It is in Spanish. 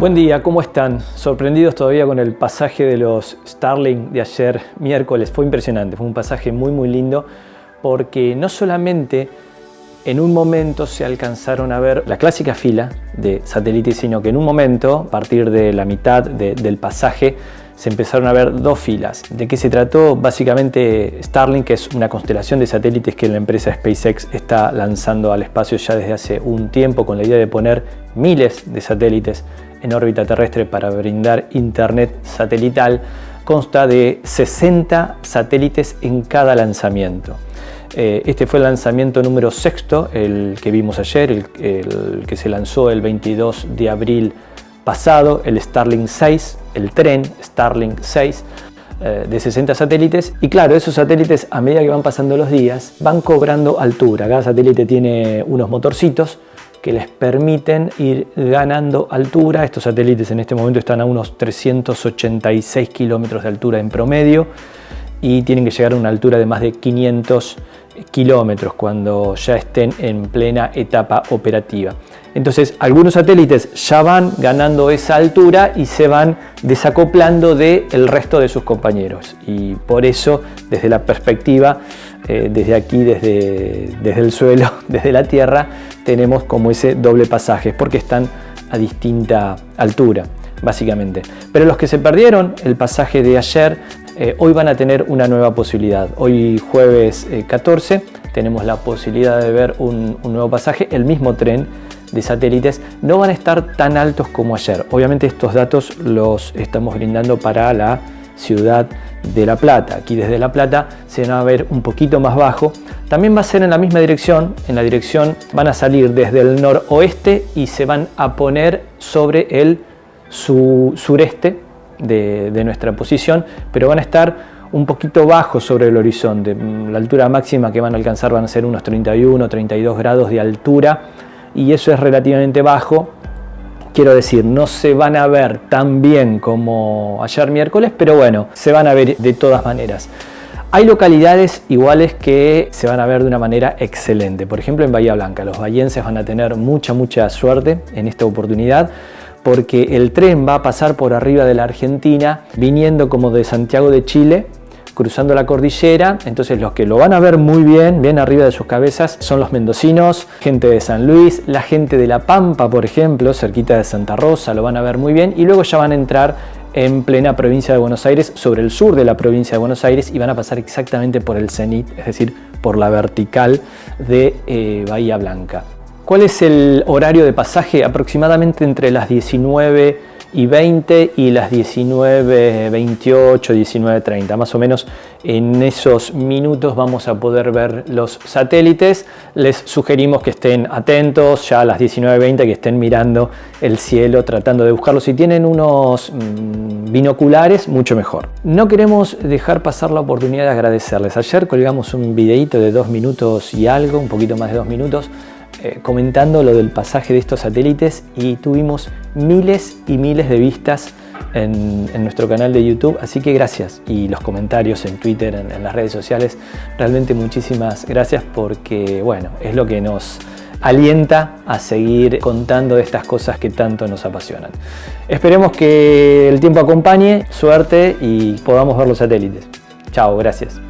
Buen día, ¿cómo están? Sorprendidos todavía con el pasaje de los Starlink de ayer miércoles. Fue impresionante, fue un pasaje muy muy lindo porque no solamente en un momento se alcanzaron a ver la clásica fila de satélites, sino que en un momento, a partir de la mitad del pasaje, se empezaron a ver dos filas. ¿De qué se trató? Básicamente Starlink que es una constelación de satélites que la empresa SpaceX está lanzando al espacio ya desde hace un tiempo con la idea de poner miles de satélites en órbita terrestre para brindar internet satelital. Consta de 60 satélites en cada lanzamiento. Eh, este fue el lanzamiento número sexto, el que vimos ayer, el, que se lanzó el 22 de abril pasado, el Starlink 6, el tren Starlink 6, eh, de 60 satélites y claro, esos satélites a medida que van pasando los días van cobrando altura. Cada satélite tiene unos motorcitos que les permiten ir ganando altura. Estos satélites en este momento están a unos 386 kilómetros de altura en promedio y tienen que llegar a una altura de más de 500 kilómetros cuando ya estén en plena etapa operativa. Entonces algunos satélites ya van ganando esa altura y se van desacoplando del resto de sus compañeros y por eso desde la perspectiva, eh, desde aquí, desde, desde el suelo, desde la Tierra, tenemos como ese doble pasaje porque están a distinta altura básicamente. Pero los que se perdieron el pasaje de ayer, eh, hoy van a tener una nueva posibilidad. Hoy jueves 14 eh, tenemos la posibilidad de ver un, nuevo pasaje, el mismo tren de satélites no van a estar tan altos como ayer. Obviamente estos datos los estamos brindando para la ciudad de La Plata. Aquí desde La Plata se van a ver un poquito más bajo. También va a ser en la misma dirección. En la dirección van a salir desde el noroeste y se van a poner sobre el sureste de, nuestra posición, pero van a estar un poquito bajo sobre el horizonte. La altura máxima que van a alcanzar van a ser unos 31, 32 grados de altura y eso es relativamente bajo. Quiero decir, no se van a ver tan bien como ayer miércoles, pero bueno, se van a ver de todas maneras. Hay localidades iguales que se van a ver de una manera excelente. Por ejemplo, en Bahía Blanca, los bahienses van a tener mucha, mucha suerte en esta oportunidad porque el tren va a pasar por arriba de la Argentina, viniendo como de Santiago de Chile cruzando la cordillera, entonces los que lo van a ver muy bien, bien arriba de sus cabezas, son los mendocinos, gente de San Luis, la gente de La Pampa, por ejemplo, cerquita de Santa Rosa, lo van a ver muy bien, y luego ya van a entrar en plena provincia de Buenos Aires, sobre el sur de la provincia de Buenos Aires, y van a pasar exactamente por el cenit, es decir, por la vertical de eh, Bahía Blanca. ¿Cuál es el horario de pasaje? Aproximadamente entre las 19 y 20 y las 19, 28, 19, 30. Más o menos en esos minutos vamos a poder ver los satélites. Les sugerimos que estén atentos ya a las 19, 20, que estén mirando el cielo tratando de buscarlos. Si tienen unos mm, binoculares, mucho mejor. No queremos dejar pasar la oportunidad de agradecerles. Ayer colgamos un videito de dos minutos y algo, un poquito más de dos minutos, eh, comentando lo del pasaje de estos satélites y tuvimos miles y miles de vistas en, nuestro canal de YouTube, así que gracias. Y los comentarios en Twitter, en, las redes sociales, realmente muchísimas gracias porque, bueno, es lo que nos alienta a seguir contando de estas cosas que tanto nos apasionan. Esperemos que el tiempo acompañe, suerte y podamos ver los satélites. Chao, gracias.